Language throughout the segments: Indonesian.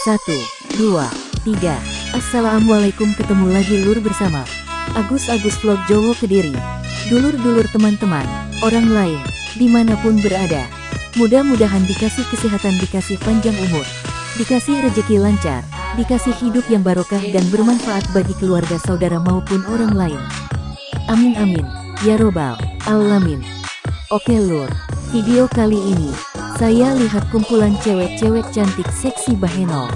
Satu, dua, tiga. Assalamualaikum ketemu lagi lur bersama Agus Agus Vlog Jowo Kediri. Dulur-dulur teman-teman, orang lain, di mana pun berada. Mudah-mudahan dikasih kesehatan, dikasih panjang umur, dikasih rejeki lancar, dikasih hidup yang barokah dan bermanfaat bagi keluarga saudara maupun orang lain. Amin amin, ya robbal alamin. Oke lur, video kali ini, saya lihat kumpulan cewek-cewek cantik seksi Baheno.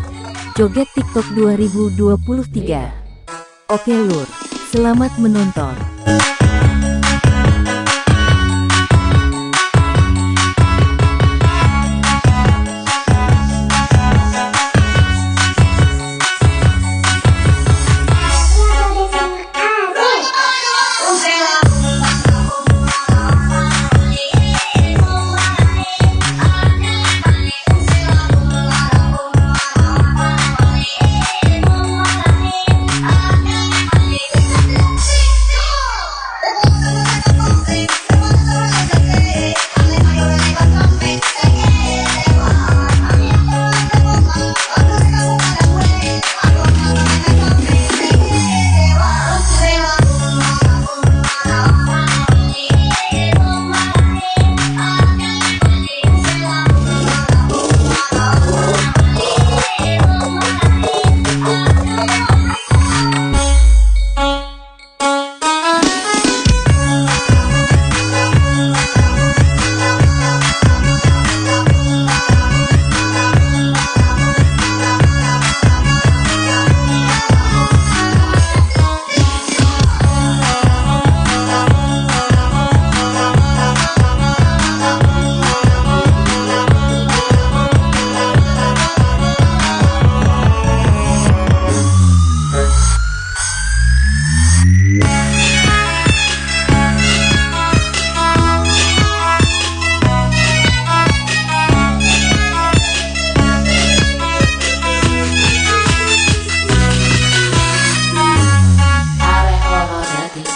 Joget TikTok 2023. Oke lur, selamat menonton.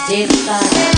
Desaparecer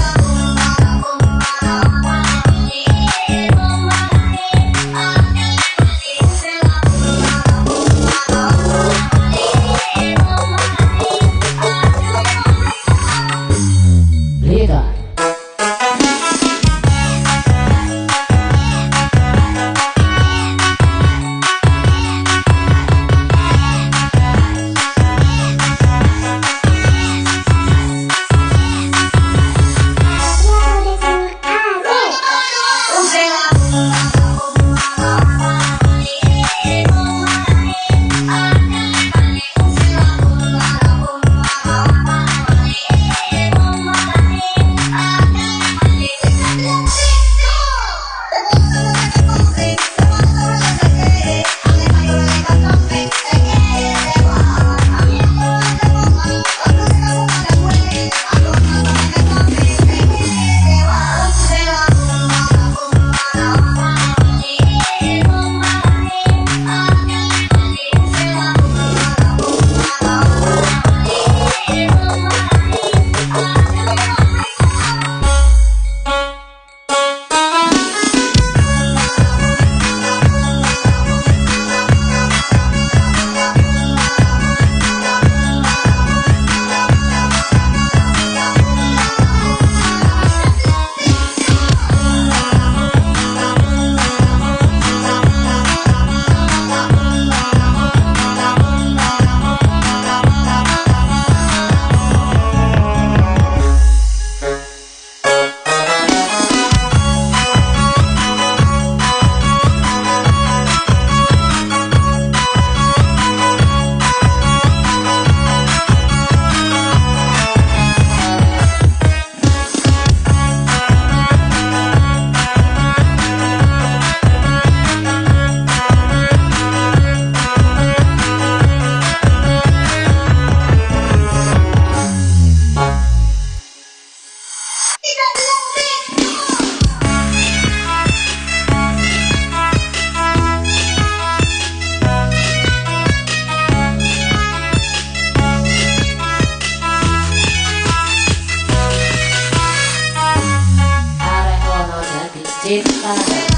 It's fine.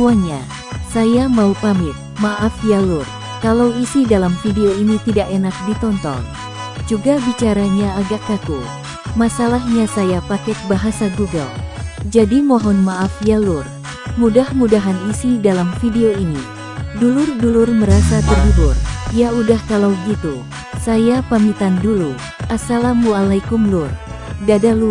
Semuanya, saya mau pamit. Maaf ya lur, kalau isi dalam video ini tidak enak ditonton. Juga bicaranya agak kaku. Masalahnya saya pakai bahasa Google. Jadi mohon maaf ya lur. Mudah-mudahan isi dalam video ini. Dulur-dulur merasa terhibur. Ya udah kalau gitu, saya pamitan dulu. Assalamualaikum lur. Dadah lur.